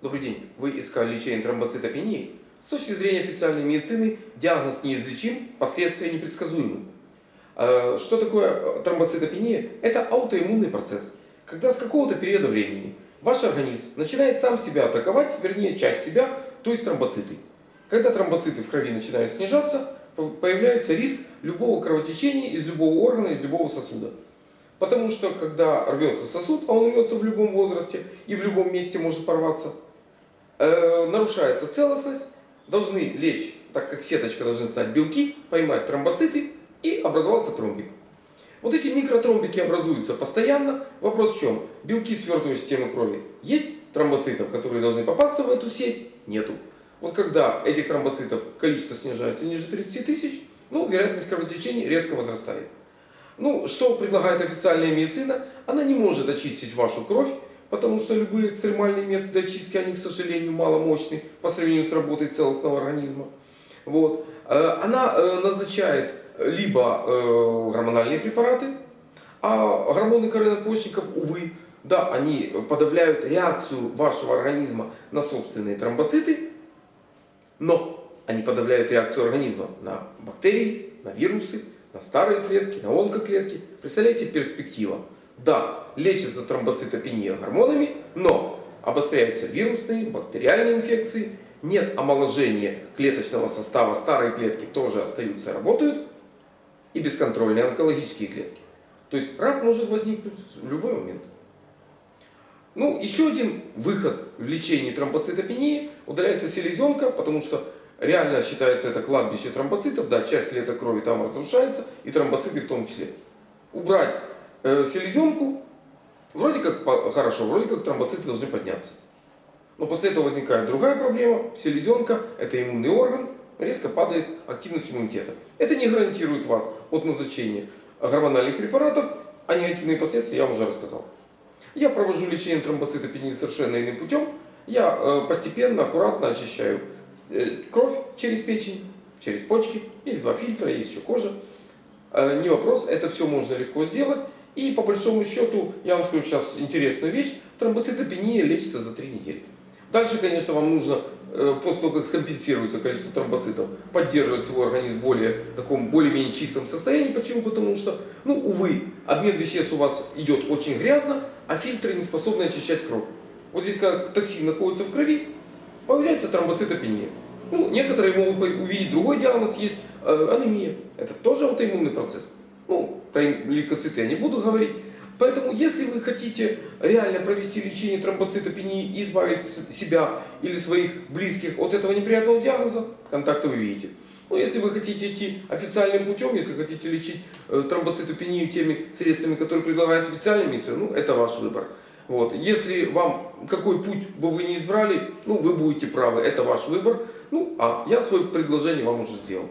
Добрый день. Вы искали лечение тромбоцитопении? С точки зрения официальной медицины, диагноз неизлечим, последствия непредсказуемы. Э, что такое тромбоцитопения? Это аутоиммунный процесс, когда с какого-то периода времени ваш организм начинает сам себя атаковать, вернее часть себя, то есть тромбоциты. Когда тромбоциты в крови начинают снижаться, появляется риск любого кровотечения из любого органа, из любого сосуда. Потому что когда рвется сосуд, а он рвется в любом возрасте и в любом месте может порваться, э, нарушается целостность, должны лечь, так как сеточка должны стать белки, поймать тромбоциты и образовался тромбик. Вот эти микротромбики образуются постоянно. Вопрос в чем? Белки свертывой системы крови. Есть тромбоцитов, которые должны попасться в эту сеть? Нету. Вот когда этих тромбоцитов количество снижается ниже 30 тысяч, ну, вероятность кровотечения резко возрастает. Ну, что предлагает официальная медицина? Она не может очистить вашу кровь, потому что любые экстремальные методы очистки, они, к сожалению, маломощны по сравнению с работой целостного организма. Вот. Э, она э, назначает либо э, гормональные препараты, а гормоны коронопочечников, увы, да, они подавляют реакцию вашего организма на собственные тромбоциты, но они подавляют реакцию организма на бактерии, на вирусы, на старые клетки, на онкоклетки. Представляете, перспектива. Да, лечится тромбоцитопения гормонами, но обостряются вирусные, бактериальные инфекции, нет омоложения клеточного состава, старые клетки тоже остаются, работают, и бесконтрольные онкологические клетки. То есть рак может возникнуть в любой момент. Ну, еще один выход в лечении тромбоцитопении. Удаляется селезенка, потому что реально считается это кладбище тромбоцитов. Да, часть клеток крови там разрушается, и тромбоциты в том числе. Убрать э, селезенку, вроде как хорошо, вроде как тромбоциты должны подняться. Но после этого возникает другая проблема. Селезенка – это иммунный орган, резко падает активность иммунитета. Это не гарантирует вас от назначения гормональных препаратов, а негативные последствия я вам уже рассказал. Я провожу лечение тромбоцитопении совершенно иным путем. Я э, постепенно, аккуратно очищаю э, кровь через печень, через почки. Есть два фильтра, есть еще кожа. Не вопрос, это все можно легко сделать. И по большому счету, я вам скажу сейчас интересную вещь, тромбоцитопения лечится за 3 недели. Дальше, конечно, вам нужно, после того, как скомпенсируется количество тромбоцитов, поддерживать свой организм в более, таком более-менее чистом состоянии. Почему? Потому что, ну, увы, обмен веществ у вас идет очень грязно, а фильтры не способны очищать кровь. Вот здесь, когда токсин находится в крови, появляется тромбоцитопения. Ну, некоторые могут увидеть другой диагноз, есть э, анемия. Это тоже аутоиммунный процесс. Ну, про лейкоциты я не буду говорить. Поэтому, если вы хотите реально провести лечение тромбоцитопении и избавить себя или своих близких от этого неприятного диагноза, контакты вы видите. Но если вы хотите идти официальным путем, если хотите лечить э, тромбоцитопению теми средствами, которые предлагает официальная медицина, ну это ваш выбор. Вот. Если вам какой путь бы вы не избрали, ну вы будете правы, это ваш выбор. Ну а я свое предложение вам уже сделал.